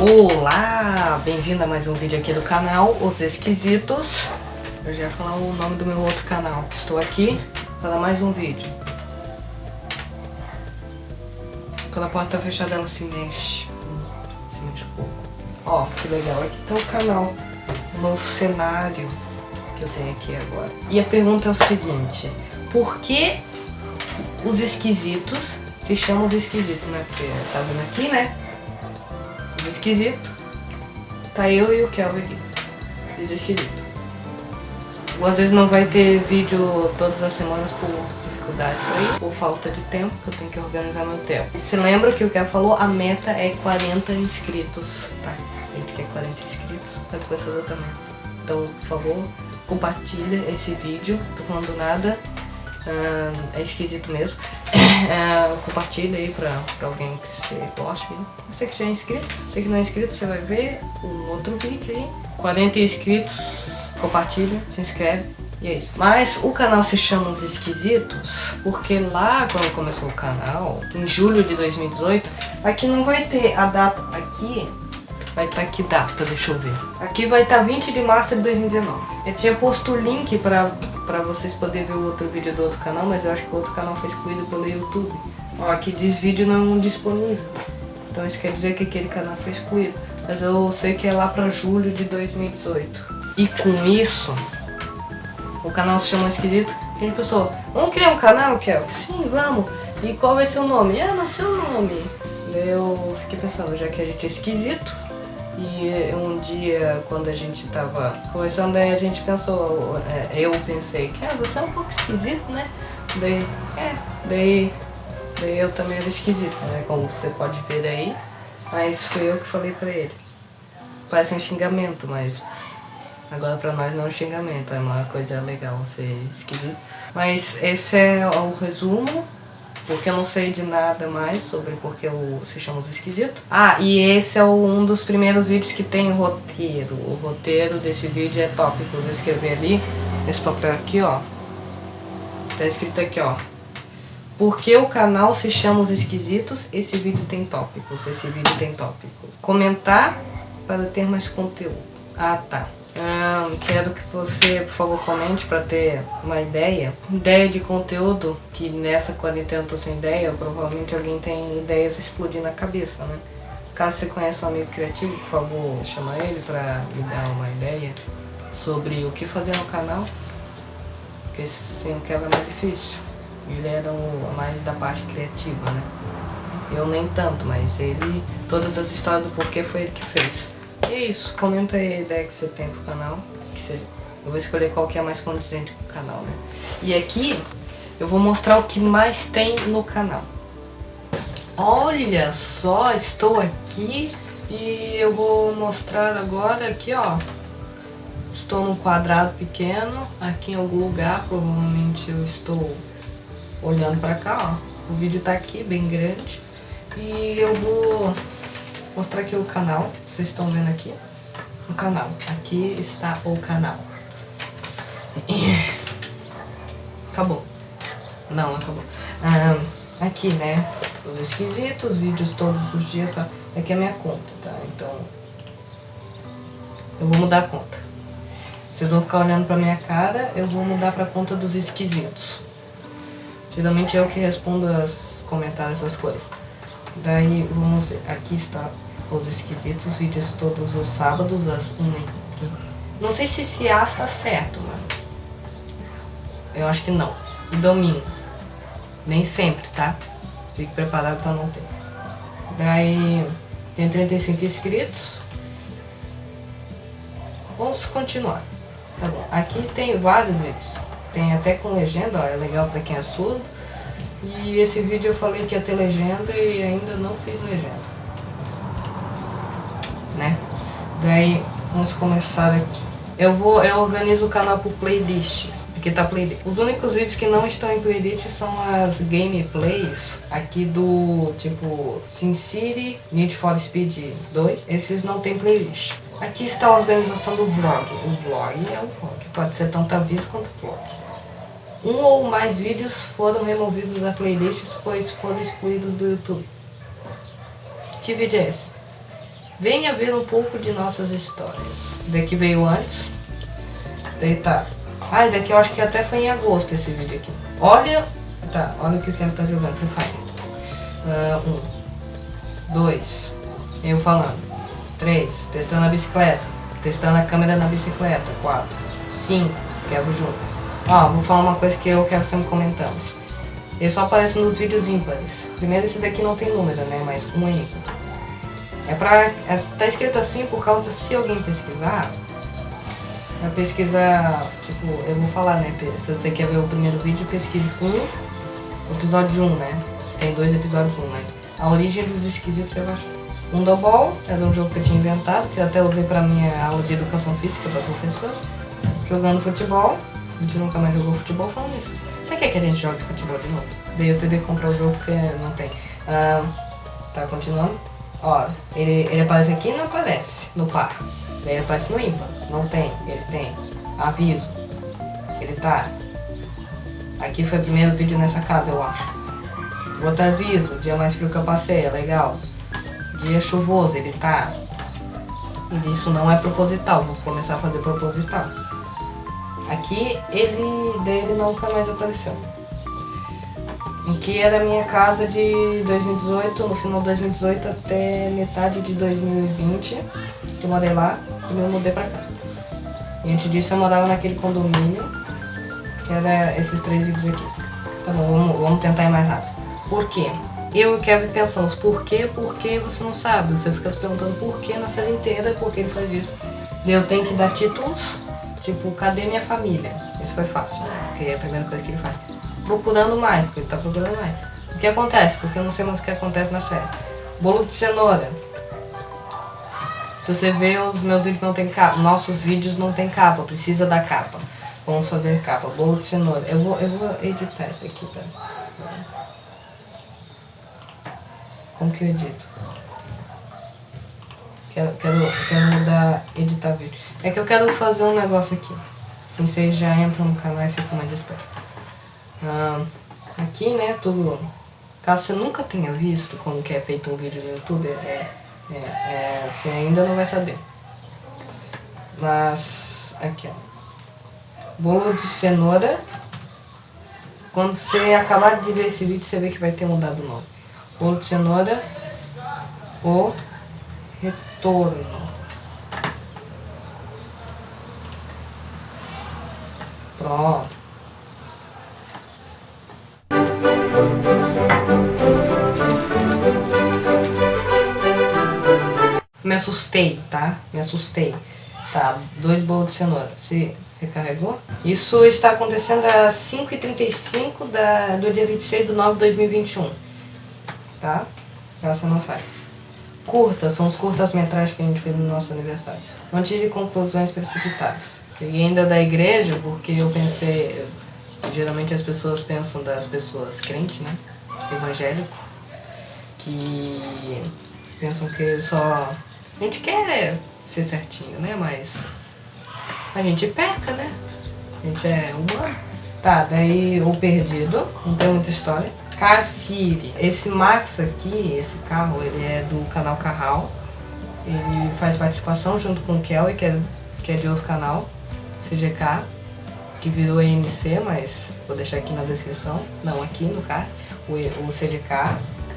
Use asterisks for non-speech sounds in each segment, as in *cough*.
Olá, bem-vindo a mais um vídeo aqui do canal Os Esquisitos. Eu já ia falar o nome do meu outro canal. Estou aqui para mais um vídeo. Quando a porta está fechada ela se mexe. Se mexe um pouco. Ó, que legal, aqui está o canal. Um novo cenário que eu tenho aqui agora. E a pergunta é o seguinte. Por que os esquisitos se chamam os esquisitos, né? Porque tá vendo aqui, né? Esquisito. Tá eu e o Kelvin aqui. Os esquisito. Ou às vezes não vai ter vídeo todas as semanas por dificuldades aí, por falta de tempo, que eu tenho que organizar meu tempo. E se lembra que o Kelvin falou, a meta é 40 inscritos, tá? A gente quer 40 inscritos, 40 pessoas também. Então, por favor, compartilha esse vídeo, tô falando nada, é esquisito mesmo. Uh, *coughs* compartilha aí pra, pra alguém que você gosta. Você que já é inscrito, você que não é inscrito, você vai ver um outro vídeo aí. 40 inscritos, compartilha, se inscreve. E é isso. Mas o canal se chama Os Esquisitos porque lá quando começou o canal, em julho de 2018, aqui não vai ter a data aqui, vai estar tá que data, deixa eu ver. Aqui vai estar tá 20 de março de 2019. Eu tinha posto o link pra pra vocês poderem ver o outro vídeo do outro canal, mas eu acho que o outro canal foi excluído pelo YouTube. Ó, aqui diz vídeo não disponível. Então isso quer dizer que aquele canal foi excluído. Mas eu sei que é lá pra julho de 2018. E com isso, o canal se chama Esquisito. A gente pensou, vamos criar um canal, Kel? Sim, vamos. E qual vai ser o nome? Ah, não sei o nome. Daí eu fiquei pensando, já que a gente é esquisito, e um dia, quando a gente tava conversando, aí a gente pensou, é, eu pensei que ah, você é um pouco esquisito, né? Daí, é, daí, daí eu também era esquisito, né? Como você pode ver aí. Mas fui eu que falei pra ele. Parece um xingamento, mas agora pra nós não é um xingamento, é uma coisa legal ser esquisito. Mas esse é o resumo porque eu não sei de nada mais sobre porque o se chama os esquisitos. Ah, e esse é um dos primeiros vídeos que tem roteiro. O roteiro desse vídeo é tópico. Vou escrever ali, nesse papel aqui, ó. Tá escrito aqui, ó. Porque o canal se chama Os Esquisitos, esse vídeo tem tópicos, esse vídeo tem tópicos. Comentar para ter mais conteúdo. Ah, tá. Um, quero que você, por favor, comente para ter uma ideia. Ideia de conteúdo, que nessa quarentena eu tô sem ideia, provavelmente alguém tem ideias explodindo na cabeça, né? Caso você conheça um amigo criativo, por favor, chama ele para me dar uma ideia sobre o que fazer no canal. Porque se não quer é mais difícil. Ele era o mais da parte criativa, né? Eu nem tanto, mas ele, todas as histórias do porquê foi ele que fez. E é isso, comenta aí a ideia que você tem pro canal. Que você, eu vou escolher qual que é mais condizente com o canal, né? E aqui eu vou mostrar o que mais tem no canal. Olha só, estou aqui e eu vou mostrar agora aqui, ó. Estou num quadrado pequeno, aqui em algum lugar, provavelmente eu estou olhando pra cá, ó. O vídeo tá aqui, bem grande. E eu vou mostrar aqui o canal, vocês estão vendo aqui, o canal, aqui está o canal. Acabou. Não, acabou. Ah, aqui, né, os esquisitos, vídeos todos os dias, aqui é a minha conta, tá? Então, eu vou mudar a conta. Vocês vão ficar olhando pra minha cara, eu vou mudar pra conta dos esquisitos. Geralmente é eu que respondo os comentários, essas coisas. Daí, vamos aqui está os esquisitos, vídeos todos os sábados às 1 Não sei se esse A está certo, mas... Eu acho que não. E domingo. Nem sempre, tá? Fique preparado para não ter. Daí, tem 35 inscritos. Vamos continuar. Tá bom. Aqui tem vários vídeos. Tem até com legenda, ó, é legal para quem é surdo. E esse vídeo eu falei que ia ter legenda e ainda não fiz legenda né? Daí, vamos começar aqui. Eu vou, eu organizo o canal por playlists. Aqui tá playlist. Os únicos vídeos que não estão em playlist são as gameplays aqui do tipo SimCity, Need for Speed 2. Esses não tem playlist. Aqui está a organização do vlog. O vlog é o vlog. Pode ser tanto aviso quanto vlog. Um ou mais vídeos foram removidos da playlist, pois foram excluídos do YouTube. Que vídeo é esse? Venha ver um pouco de nossas histórias. Daqui veio antes. Daí tá. Ah, daqui eu acho que até foi em agosto esse vídeo aqui. Olha. Tá, olha o que o Kevin tá jogando. Free Fire. Uh, um. Dois. Eu falando. Três. Testando a bicicleta. Testando a câmera na bicicleta. Quatro. Cinco. Quebro junto. Ó, vou falar uma coisa que eu quero sempre comentando. Ele só aparece nos vídeos ímpares. Primeiro esse daqui não tem número, né? Mas um é ímpar. É pra... É, tá escrito assim por causa se alguém pesquisar. A pesquisa, tipo, eu vou falar, né? Se você quer ver o primeiro vídeo, pesquise um, episódio 1, né? Tem dois episódios 1, mas a origem dos esquisitos eu acho. Um do ball, era um jogo que eu tinha inventado, que eu até usei pra minha aula de educação física pra professor. Jogando futebol. A gente nunca mais jogou futebol falando isso. Você quer que a gente jogue futebol de novo? Daí eu que comprar o jogo porque não tem. Tá, continuando. Ó, ele, ele aparece aqui e não aparece no par. Daí ele aparece no ímpar. Não tem, ele tem. Aviso. Ele tá. Aqui foi o primeiro vídeo nessa casa, eu acho. Outro aviso, dia mais frio que eu passei, é legal. Dia chuvoso, ele tá. E isso não é proposital, vou começar a fazer proposital. Aqui ele dele nunca mais apareceu. Aqui era a minha casa de 2018, no final de 2018 até metade de 2020, que eu morei lá e me mudei pra cá. E antes disso eu morava naquele condomínio, que era esses três vídeos aqui. Tá bom, vamos, vamos tentar ir mais rápido. Por quê? Eu e o Kevin pensamos, por quê, por quê, você não sabe. Você fica se perguntando por quê na série inteira, por que ele faz isso. Eu tenho que dar títulos Tipo, cadê minha família? Isso foi fácil, né? Porque é a primeira coisa que ele faz. Procurando mais, porque ele tá procurando mais. O que acontece? Porque eu não sei mais o que acontece na série. Bolo de cenoura. Se você vê, os meus vídeos não tem capa. Nossos vídeos não tem capa, precisa da capa. Vamos fazer capa. Bolo de cenoura. Eu vou, eu vou editar isso aqui, pera. Como que eu edito? Quero, quero, quero mudar, editar vídeo. É que eu quero fazer um negócio aqui. Assim vocês já entram no canal e ficam mais espertos. Ah, aqui, né, tudo... Caso você nunca tenha visto como que é feito um vídeo no YouTube, é, é, é, você ainda não vai saber. Mas, aqui ó. Bolo de cenoura. Quando você acabar de ver esse vídeo, você vê que vai ter mudado o nome. Bolo de cenoura. O retorno. Pronto. Me assustei, tá? Me assustei. Tá, dois bolos de cenoura. Se recarregou? Isso está acontecendo às 5h35 da, do dia 26 de nove de 2021. Tá? Essa não sai. Curtas, são os curtas-metragens que a gente fez no nosso aniversário. Não tive conclusões precipitadas. Peguei ainda da igreja porque eu pensei... Geralmente as pessoas pensam das pessoas crentes, né? Evangélico. Que pensam que só... A gente quer ser certinho, né? Mas a gente peca, né? A gente é humano. Tá, daí o perdido, não tem muita história. Car City. Esse Max aqui, esse carro, ele é do canal Carral. Ele faz participação junto com o Kelly, que é, que é de outro canal, CGK, que virou ENC, mas vou deixar aqui na descrição. Não, aqui no car, o, o CGK.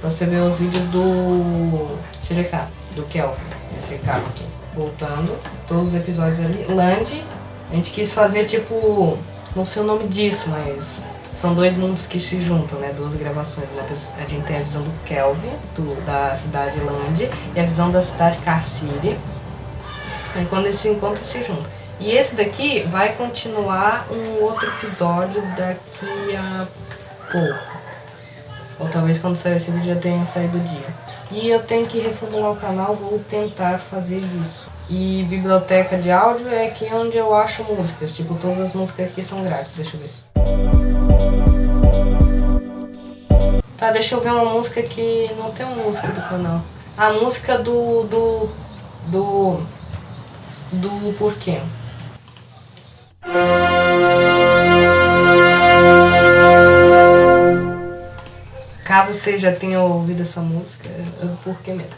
Pra você ver os vídeos do CGK, do Kelvin, esse carro aqui. Voltando, todos os episódios ali. Land, a gente quis fazer tipo, não sei o nome disso, mas são dois mundos que se juntam, né? Duas gravações. a gente tem a visão do Kelvin, do, da cidade Land, e a visão da cidade Car City. Aí quando eles se encontram, se juntam. E esse daqui vai continuar um outro episódio daqui a pouco. Ou talvez quando sair esse vídeo já tenha saído o dia. E eu tenho que reformular o canal, vou tentar fazer isso. E biblioteca de áudio é aqui onde eu acho músicas. Tipo, todas as músicas aqui são grátis, deixa eu ver. Tá, deixa eu ver uma música que não tem uma música do canal. A música do... do... do... do porquê. Caso você já tenha ouvido essa música, é do porquê mesmo.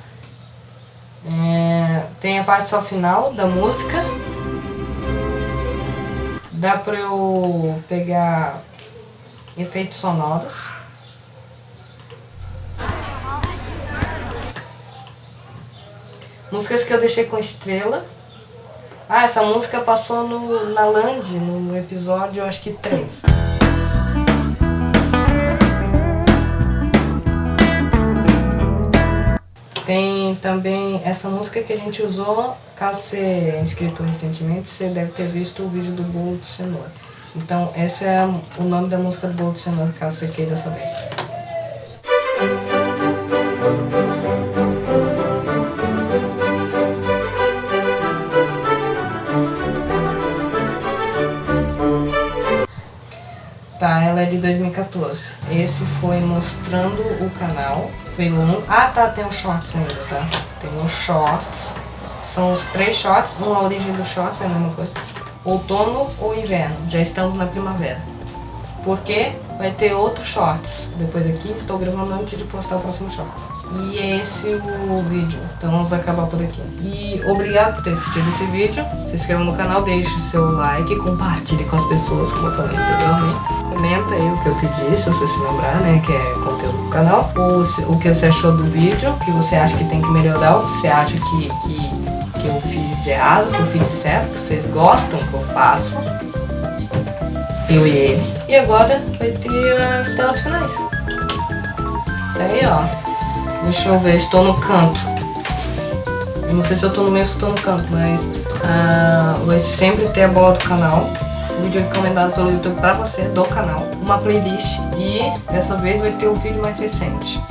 É... Tem a parte só final da música. Dá pra eu pegar efeitos sonoros. Músicas que eu deixei com estrela. Ah, essa música passou no, na Land, no episódio, acho que 3. Tem também essa música que a gente usou, caso você é inscrito recentemente, você deve ter visto o vídeo do bolo de cenoura. Então, esse é o nome da música do bolo de cenoura, caso você queira saber. 2014. Esse foi mostrando o canal. Foi um. Ah, tá, tem os shorts ainda, tá? Tem os shorts. São os três shorts. Uma origem dos shorts é a mesma coisa. Outono ou inverno. Já estamos na primavera. Porque vai ter outros shorts. Depois aqui, estou gravando antes de postar o próximo shorts. E é esse o vídeo. Então vamos acabar por aqui. E obrigado por ter assistido esse vídeo. Se inscreva no canal, deixe seu like, compartilhe com as pessoas, como eu falei anteriormente. Comenta aí o que eu pedi, se você se lembrar, né, que é conteúdo do canal. Ou se, o que você achou do vídeo, o que você acha que tem que melhorar, o que você acha que, que, que eu fiz de errado, que eu fiz de certo, que vocês gostam que eu faço. Eu e ele. E agora vai ter as telas finais. Tá aí, ó. Deixa eu ver, estou no canto. Eu não sei se eu estou no meio ou estou no canto, mas ah, vai sempre ter a bola do canal. vídeo recomendado pelo YouTube para você, do canal. Uma playlist e dessa vez vai ter o vídeo mais recente.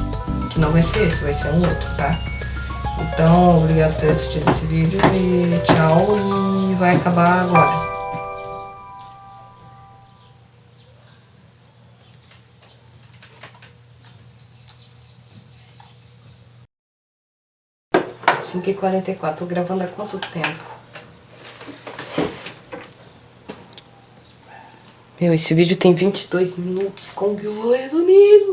Que não vai ser esse, vai ser um outro, tá? Então, obrigado por ter assistido esse vídeo e tchau e vai acabar agora. Cinco e quarenta e quatro. Tô gravando há quanto tempo? Meu, esse vídeo tem 22 minutos. Que eu vou resumir?